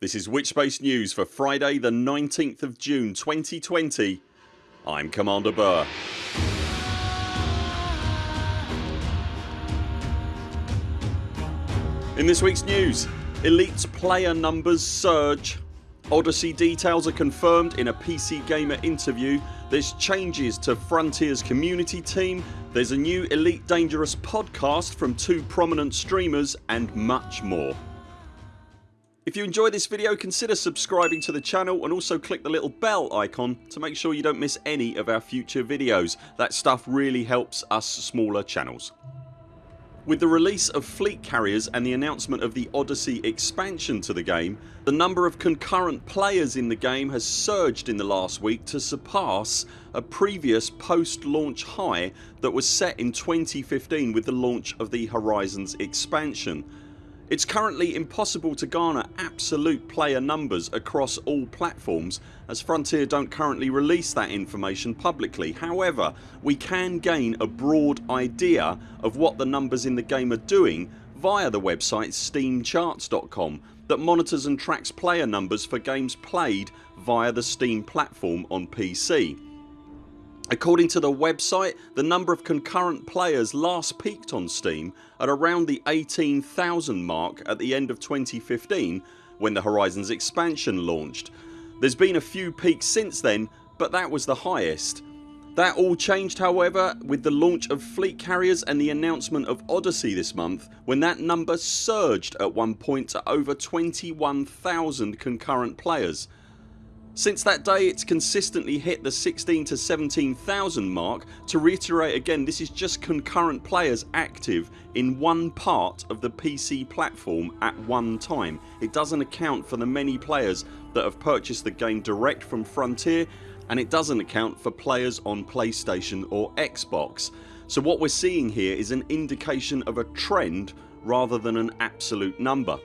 This is Witchspace News for Friday the 19th of June 2020 I'm Commander Burr. In this weeks news Elite's player numbers surge Odyssey details are confirmed in a PC Gamer interview There's changes to Frontiers community team There's a new Elite Dangerous podcast from two prominent streamers and much more. If you enjoy this video consider subscribing to the channel and also click the little bell icon to make sure you don't miss any of our future videos. That stuff really helps us smaller channels. With the release of fleet carriers and the announcement of the Odyssey expansion to the game the number of concurrent players in the game has surged in the last week to surpass a previous post launch high that was set in 2015 with the launch of the Horizons expansion. It's currently impossible to garner absolute player numbers across all platforms as Frontier don't currently release that information publicly. However we can gain a broad idea of what the numbers in the game are doing via the website steamcharts.com that monitors and tracks player numbers for games played via the Steam platform on PC. According to the website the number of concurrent players last peaked on Steam at around the 18,000 mark at the end of 2015 when the Horizons expansion launched. There's been a few peaks since then but that was the highest. That all changed however with the launch of fleet carriers and the announcement of Odyssey this month when that number surged at one point to over 21,000 concurrent players. Since that day it's consistently hit the 16 to 17,000 mark. To reiterate again this is just concurrent players active in one part of the PC platform at one time. It doesn't account for the many players that have purchased the game direct from Frontier and it doesn't account for players on PlayStation or Xbox. So what we're seeing here is an indication of a trend rather than an absolute number.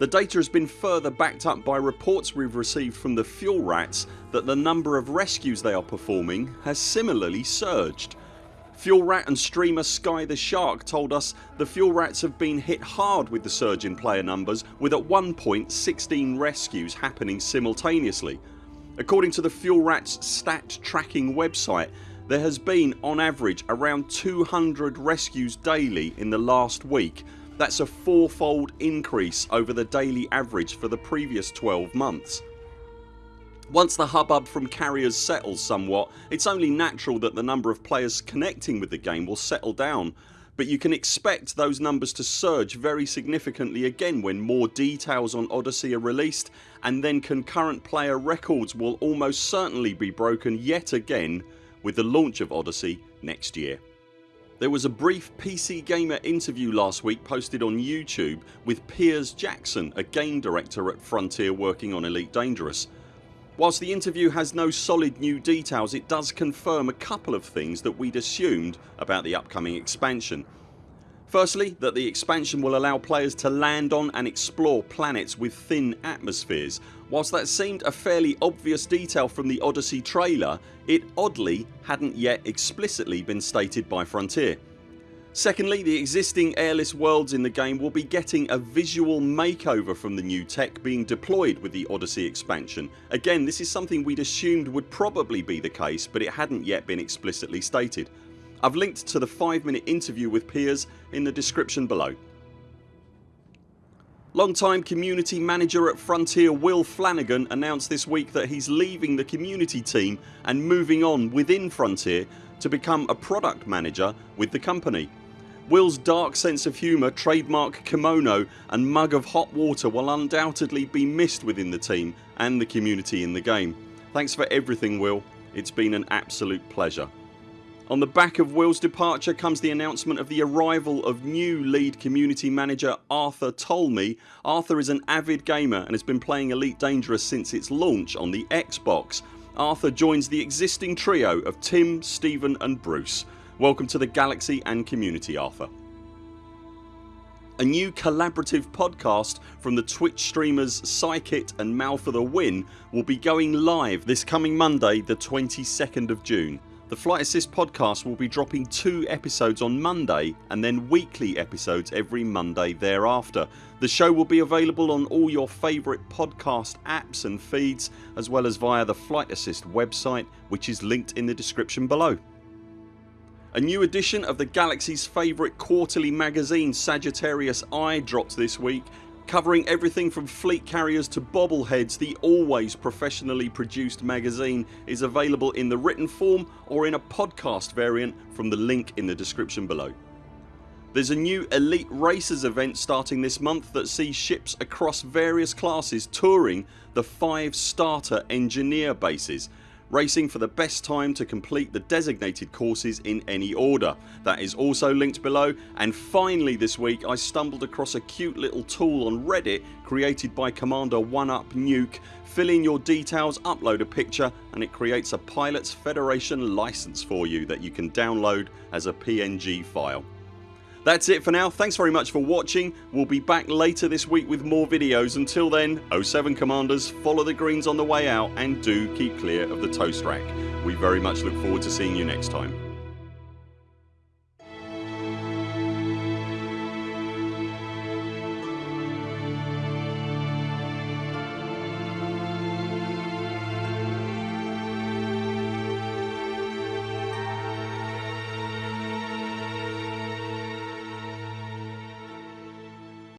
The data has been further backed up by reports we've received from the fuel rats that the number of rescues they are performing has similarly surged. Fuel Rat and streamer Sky the Shark told us the Fuel Rats have been hit hard with the surge in player numbers with at one point 16 rescues happening simultaneously. According to the Fuel Rats stat tracking website there has been on average around 200 rescues daily in the last week that's a fourfold increase over the daily average for the previous 12 months. Once the hubbub from carriers settles somewhat it's only natural that the number of players connecting with the game will settle down but you can expect those numbers to surge very significantly again when more details on Odyssey are released and then concurrent player records will almost certainly be broken yet again with the launch of Odyssey next year. There was a brief PC Gamer interview last week posted on YouTube with Piers Jackson a game director at Frontier working on Elite Dangerous. Whilst the interview has no solid new details it does confirm a couple of things that we'd assumed about the upcoming expansion. Firstly that the expansion will allow players to land on and explore planets with thin atmospheres. Whilst that seemed a fairly obvious detail from the Odyssey trailer it oddly hadn't yet explicitly been stated by Frontier. Secondly the existing airless worlds in the game will be getting a visual makeover from the new tech being deployed with the Odyssey expansion. Again this is something we'd assumed would probably be the case but it hadn't yet been explicitly stated. I've linked to the 5 minute interview with Piers in the description below. Long-time community manager at Frontier Will Flanagan announced this week that he's leaving the community team and moving on within Frontier to become a product manager with the company. Will's dark sense of humour, trademark kimono and mug of hot water will undoubtedly be missed within the team and the community in the game. Thanks for everything Will. It's been an absolute pleasure. On the back of Will's departure comes the announcement of the arrival of new lead community manager Arthur Tolmie. Arthur is an avid gamer and has been playing Elite Dangerous since its launch on the Xbox. Arthur joins the existing trio of Tim, Stephen and Bruce. Welcome to the galaxy and community Arthur. A new collaborative podcast from the Twitch streamers Psykit and Mal for the Win will be going live this coming Monday the 22nd of June. The Flight Assist podcast will be dropping two episodes on Monday and then weekly episodes every Monday thereafter. The show will be available on all your favourite podcast apps and feeds as well as via the Flight Assist website which is linked in the description below. A new edition of the Galaxy's favourite quarterly magazine Sagittarius Eye dropped this week Covering everything from fleet carriers to bobbleheads the always professionally produced magazine is available in the written form or in a podcast variant from the link in the description below. There's a new Elite Racers event starting this month that sees ships across various classes touring the 5 starter engineer bases racing for the best time to complete the designated courses in any order. That is also linked below and finally this week I stumbled across a cute little tool on reddit created by Commander 1UP Nuke. Fill in your details, upload a picture and it creates a Pilots Federation license for you that you can download as a PNG file. That's it for now. Thanks very much for watching. We'll be back later this week with more videos. Until then 0 7 CMDRs follow the greens on the way out and do keep clear of the toast rack. We very much look forward to seeing you next time.